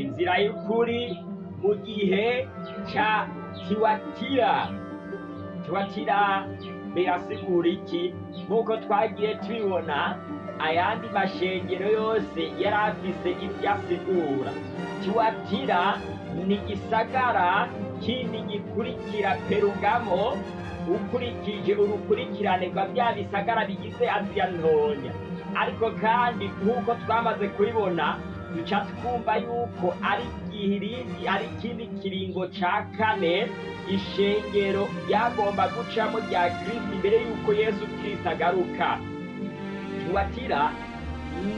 inzira y'ukuri mu gihe ca tiwatira tiwatira birasigura iki nk'uko twagiye tubibona ayandi mashengero yose yari afise ibyo asigura tiwatira ni igisagara kindi gikurikira perugamo ukurikije urukurikirane rwa bya bisagara bigize aziya ntoya ariko kandi nk'uko twamaze kubibona duca twumva yuko ari ari ikindi kiringo cya kane ishengero yagomba gucamo rya kirisiti mbere y'uko yesu kirisiti agaruka tubatira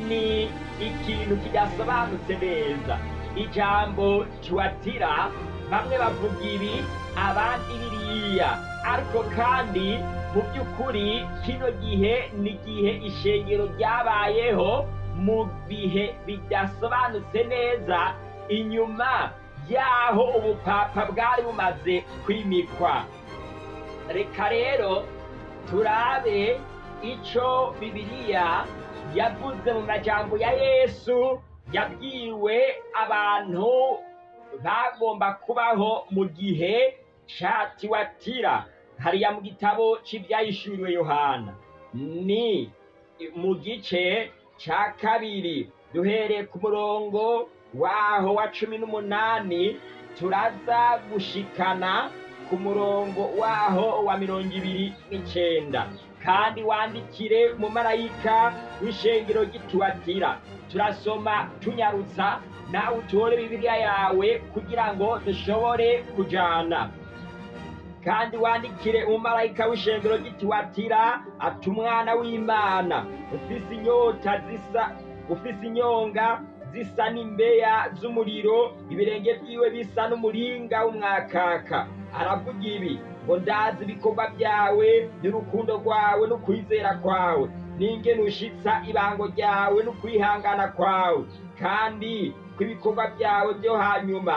ni ikintu kidasobanutse neza ijambo tubatira bamwe bavuga ibi abandi biriya ariko kandi mu by'ukuri kino gihe ni igihe ishengero ryabayeho mu bihe bidasobanutse neza inyuma y'aho ubupapa bwari bumaze kwimikwa reka rero turabe icyo bibiriya yavuze mu majambo ya yesu yabwiwe abantu bagomba kubaho mu gihe catiwatira hariya mu gitabo c'ivyayishuriwe yohana ni mu gice cya kabiri duhereye ku murongo waho wa cumi n'umunani turaza gushikana ku murongo waho wa mirongo ibiri n'icyenda kandi wandikire mu marayika w'ishengero gituwatira turasoma tunyarutsa nawe utore bibiliya yawe kugira ngo dushobore kujyana kandi wandikire umumarayika w'ishengero gituwatira ati umwana w'imana ufise inyota zisa ufise inyonga zisa n'imbeya z'umuriro ibirenge byiwe bisa n'umuringa w'umwakaka aravuga ibi ngo ndazi ibikorwa byawe n'urukundo rwawe n'ukwizera kwawe n'ingene ushitsa ibango ryawe n'ukwihangana kwawe kandi ko ibikorwa byawe byo hanyuma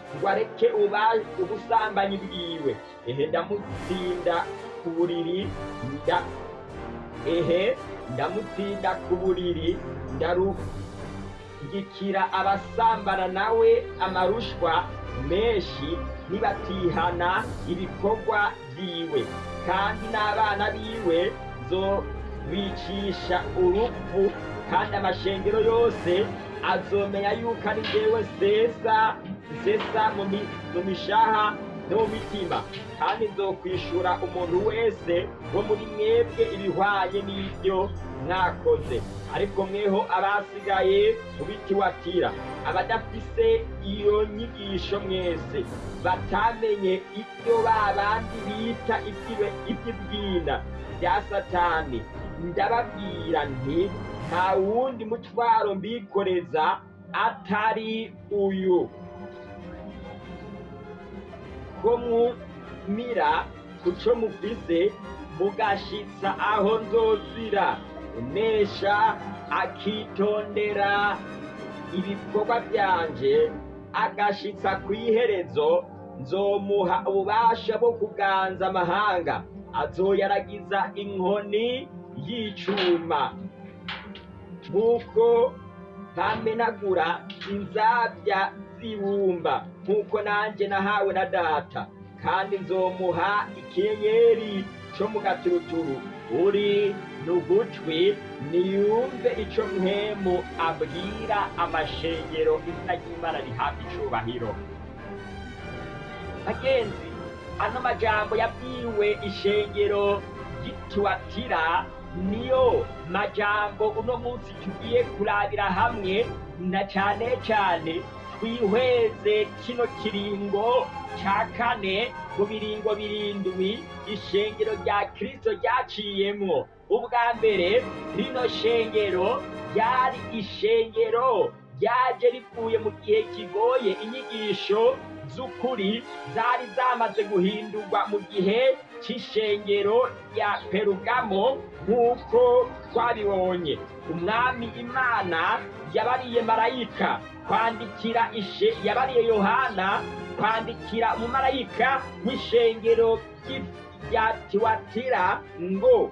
ngo areke ubusambanyi bwiwe ehe ndamutsinda ku buriri ehe ndamutsinda ku buriri ndarugikira abasambana nawe amarushwa menshi ntibatihana ibikorwa byiwe kandi n'abana biwe zo bicisha urupfu kandi amashengero yose azomenya yuko ari njyewe sesa sesa mu mishaha n'umutima kandi nzokwishura umuntu wese wo muri mwebwe ibihwanye n'ibyo mwakoze ariko mweho abasigaye mu bitiwatira abadafise iyo nyigisho mwese batamenye ibyo babandi bita iby'ibwina bya satani ndababwira nti nta wundi mutwaro mbikoreza atari uyu mwumira kuco muvise mugashitsa aho nzozira unesha akitondera ibikorwa byanje agashitsa ku iherezo nzomuha ububasha bwo kuganza amahanga azoyaragiza inkoni y'icuma nk'uko ntamenagura inzabya kwibumba nk'uko nanjye nahawe na data kandi nzomuha ikinyenyeri cyo mu gaturuturu uri n'ugutwi niyumve icyo mwemu abwira amashengero izina ry'imana rihabwa icubahiro bagenzi ano majambo yabwiwe ishengero ry'ituwatira niyo majambo uno munsi tugiye kurabira hamwe na cyane cyane twihweze kino kiringo cya kane mu biringo birindwi ishengero rya kirisito ryaciyemo ubwa mbere rino shengero ryari ishengero ryaje rivuye mu gihe kigoye inyigisho z'ukuri zari zamaze guhindurwa mu gihe cy'ishengero rya perugamo nk'uko twabibonye umwami imana yabariye marayika kwandikira ishe yabariye yohana kwandikira umumarayika w'ishengero rya tiwatira ngo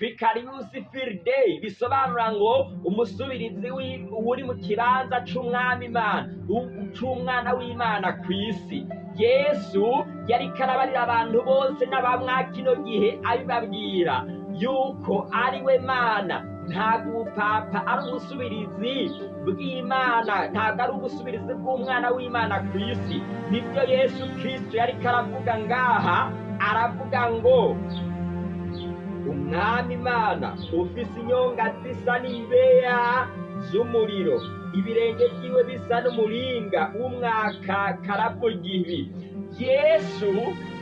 vicarius firideyi bisobanura ngo umusubirizi uri mu kibanza cy'umwami imana cy'umwana w'imana ku isi yesu yari karabarira abantu bose n'abamwaka ino gihe abibabwira yuko ari we mana nta gupapfa ari ubusubirizi bw'imana ntabwo ari ubusubirizi bw'umwana w'imana ku isi nibyo yesu kirisito yari karavuga ngaha aravuga ngo umwami imana ufise inyonga zisa n'imbeya z'umuriro ibirenge byiwe bisa n'umuringa w'umwaka karavuga ibi yesu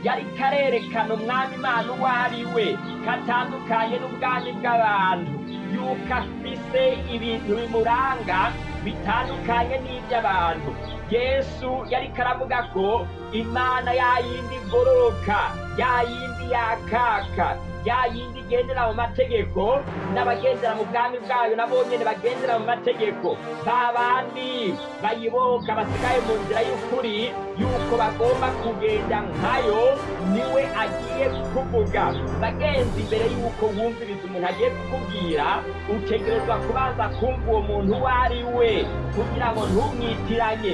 yari karerekana umwami imana uwo ari we katandukanye n'ubwami bw'abantu yuko afise ibintu bimuranga bitandukanye n'iby'abantu yesu yari karavuga ko imana yayindi igororoka ya yindi yakaka ya yindi igendera mu mategeko n'abagendera mu bwami bwayo nabo nyine bagendera mu mategeko ba bandi bayiboka basigaye mu nzira y'ukuri yuko bagomba kugenda nkayo niwe agiye kuvuga bagenzi imbere y'uko wumviriza umuntu agiye kukubwira utegerezwa kubanza kumva uwo muntu uwo ari we kugira ngo ntumwitiranye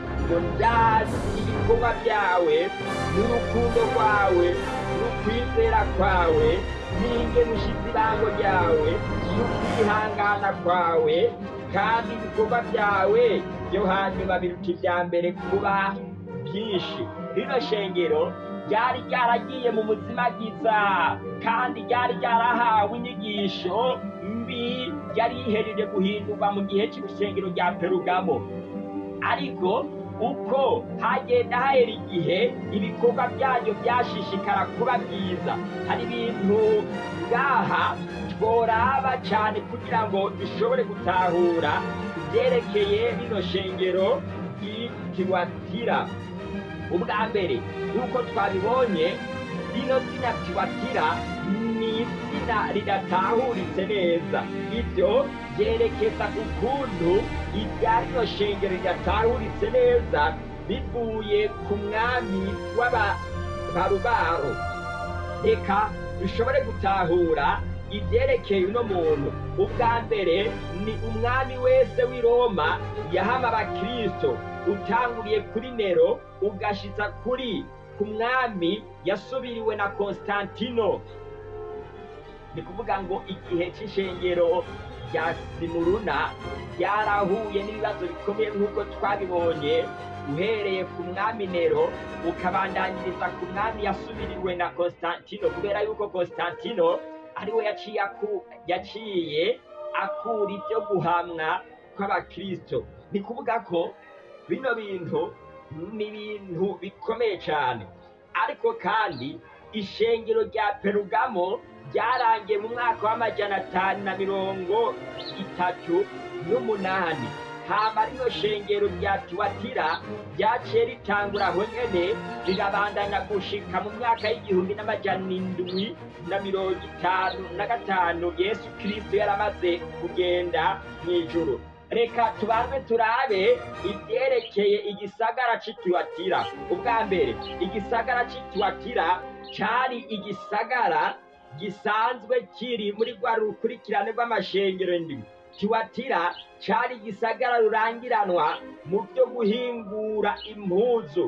ngo ndazi ibikorwa byawe n'urukundo rwawe n'ukwizera kwawe ninde ushize irango n'ukwihangana kwawe kandi ibikorwa byawe byo hanyuma biruta ibya mbere kuba byinshi rino shengero ryari ryaragiye mu muzimagiza kandi ryari ryarahawe inyigisho mbi yari yihereje guhindurwa mu gihe cy'urusengero rya perugamo ariko uko hagenda hahera igihe ibikorwa byayo byashishikara kuba byiza hari ibintu ngaha tworaba cyane kugira ngo dushobore gutahura ibyerekeye rino shengero tiwatira ubwa mbere nk'uko twabibonye rino zina tiwatira izina ridatahuritse neza ibyo byerekeza ku kuntu ibyarino shengero ridatahuritse neza bivuye ku mwami w'ababarubaro reka dushobore gutahura ibyerekeye uno muntu ubwa mbere ni umwami wese w'i roma yahama abakirisito utanguriye kuri nero ugashyitsa kuri ku mwami yasubiriwe na constantino ni kuvuga ngo igihe cy'ishengero rya simuruna ryarahuye n'ibibazo bikomeye nk'uko twabibonye uhereye ku mwami nero ukabandangiriza ku mwami yasubiriwe na Constantino kubera yuko Constantino ari yaciye akura ibyo guhamwa kw'abakirisito ni kuvuga ko bino bintu ni ibintu bikomeye cyane ariko kandi ishengero rya perugamo byarangiye mu mwaka w'amajana atanu na mirongo itatu n'umunani hama rino shengero rya tuwatira ryaciye ritangura aho nyene rirabandanya gushika mu mwaka y'igihumbi n'amajana indwi na mirongo itanu na gatanu yesu kristo yaramaze kugenda mw'ijuru reka tubanze turabe ibyerekeye igisagara c'ituwatira ubwa mbere igisagara c'ituwatira cari igisagara gisanzwe kiri muri rwa rukurikirane rw'amashengero ndwi kiwatira cyari gisagara rurangiranwa mu byo guhingura impuzu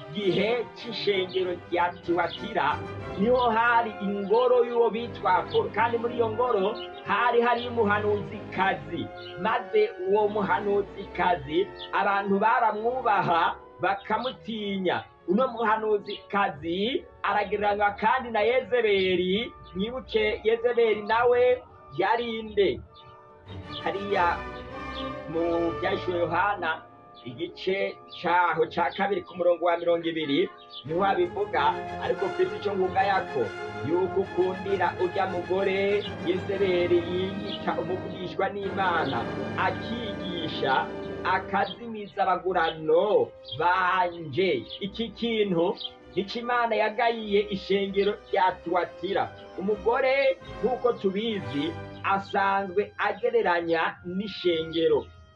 gihe cy'ishengero rya tiwatira niho hari ingoro y'uwo bitwa apolo kandi muri iyo ngoro hari hari umuhanuzi kazi maze uwo muhanuzi kazi abantu baramwubaha bakamutinya uno muhanuzi kazi aragereranywa kandi na Yezebeli mwibuke Yezebeli nawe yarinde hariya mu byahishwe yohana igice cyaho cya kabiri ku murongo wa mirongo ibiri niho wabivuga ariko mfite icyo ngunga yako yuko ukundira urya mugore yezeberi yigisha umuvugishwa n'imana akigisha akazi insabagurano banje iki kintu Imana yagayiye ishengero rya tuwatira umugore nk'uko tubizi asanzwe agereranya n'ishengero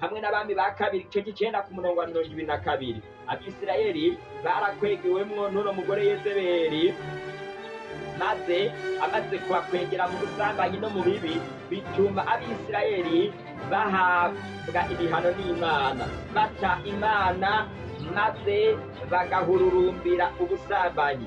hamwe n'abami ba kabiri igice cy'icyenda ku murongo wa mirongo irindwi na kabiri abisirayeli barakwegewemwo n'uno mugore yezeberi maze amaze kubakwegera mu busambanyi no mu bibi bituma abisirayeli bahabwa ibihano n'imana bata imana maze bagahururumbira ubusambanyi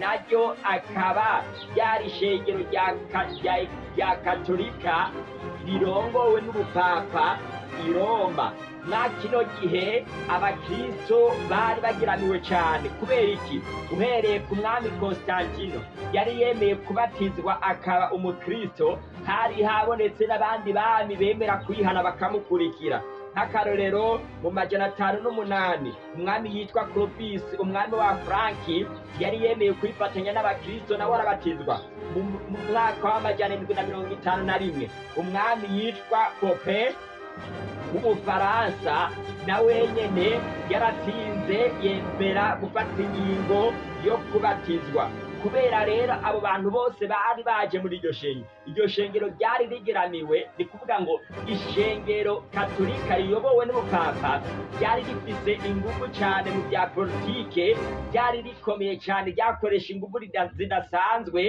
naryo akaba ryari ishengero rya katolika rirongowe n'ubupapa i roma mwa kino gihe abakristo bari bagiraniwe cyane kubera iki uhereye ku mwami Constantino, yari yemeye kubatizwa akaba umukristo hari habonetse n'abandi bami bemera kwihana bakamukurikira nk'akarorero mu majana atanu n'umunani umwami yitwa Clovis umwami wa Franki yari yemeye kwifatanya n'abakirisito nawe arabatizwa mu mwaka w'amajyana indwi na mirongo itanu na rimwe umwami yitwa Pope w'umufaransa na wenyine yaratinze yemera gufata ingingo yo kubatizwa kubera rero abo bantu bose bari baje muri iryo shengero iryo shengero ryari rigiraniwe ni kuvuga ngo ishengero katolika riyobowe n'umupapa ryari rifite ingufu cyane mu bya politiki ryari rikomeye cyane ryakoresha ingufu zidasanzwe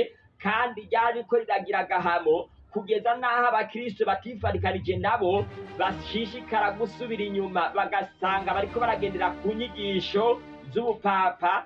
kandi ryari ko riragira agahamo kugeza n'aho abakirisitu batifarikarije nabo bashishikara gusubira inyuma bagasanga bariko baragendera ku nyigisho z'ubupapa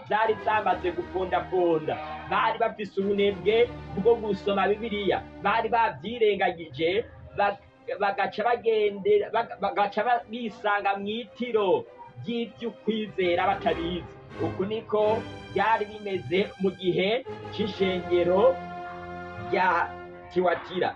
byari zamaze gupfundapfunda bari bafise ubunebwe bwo gusoma bibiliya bari babyirengagije bagaca bisanga mu itiro ry'iby'ukwizera batabizi uku niko byari bimeze mu gihe cy'ishengero rya tiwatira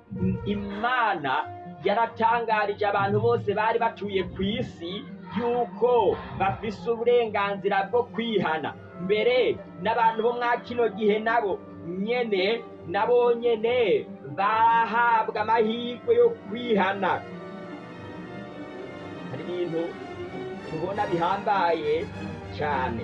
imana yaratangarije abantu bose bari batuye ku isi yuko bafise uburenganzira bwo kwihana mbere n'abantu bo mwa kino gihe nabo nyene nabo nyene bahabwa amahirwe yo kwihana hari ibintu tubona bihambaye cyane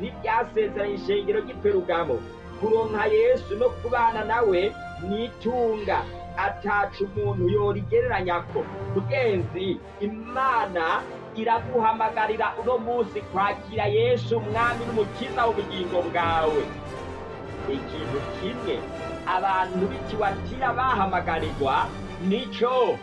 n'iryasezeranye ishengero ry'iperugamo kuronka yesu no kubana nawe ni itunga ataca umuntu yorigereranya ko kugenzi imana iraguhamagarira uno munsi kwakira yesu umwami n'umukiza w'ubugingo bwawe ikintu kimwe abantu b'ikiwatira bahamagarirwa nicyo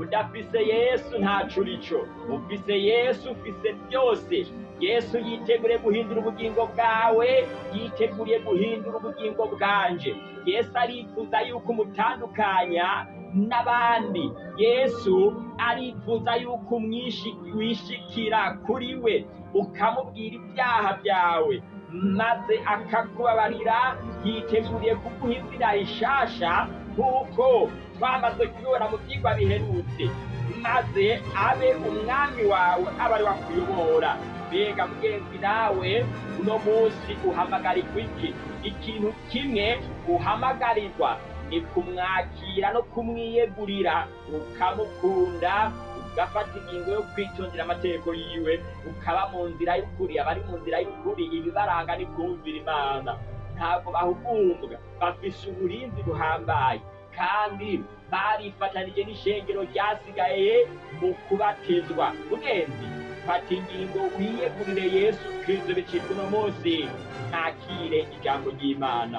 udafise yesu ntacu urico ufise yesu ufise byose yesu yitegure guhindura ubugingo bwawe yiteguriye guhindura ubugingo bwanje yesu arifuza yuko umutandukanya n'abandi yesu arifuza yuko umwishikira kuri we ukamubwira ibyaha byawe maze akakubabarira yiteguriye kuguha izina rishasha nk'uko twamaze kuyibona mu byigwa biherutse maze abe umwami wawe aba ari wakuyobora mbega mugenzi nawe uno munsi uhamagarirwa iki ikintu kimwe uhamagarirwa ni kumwakira no kumwiyegurira ukamukunda ugafata ingingo yo kwitondera amategeko yiwe ukaba mu nzira y'ukuri abari mu nzira y'ukuri ibibaranga ni kumvira imana ntabwo bahugumbwa bafise uburinzi buhambaye kandi barifatanije n'ishengero ryasigaye mu kubatizwa mugenzi fata ingingo wiyegurire yesu kirisito bicirwa uno munsi ntakire ijambo ry'imana